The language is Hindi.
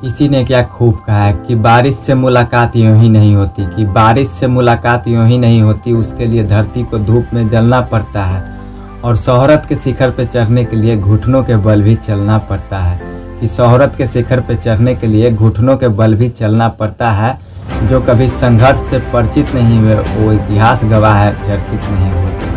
किसी ने क्या खूब कहा है कि बारिश से मुलाकात यूँ ही नहीं होती, कि बारिश से मुलाकात यूँ ही नहीं होती, उसके लिए धरती को धूप में जलना पड़ता है और शोहरत के शिखर पर चढ़ने के लिए घुटनों के बल भी चलना पड़ता है। कि शहरत के शिखर पर चढ़ने के लिए घुटनों के बल भी चलना पड़ता है, जो कभी संघर्ष से परिचित नहीं हुए वो इतिहास गवाह है, चर्चित नहीं होती।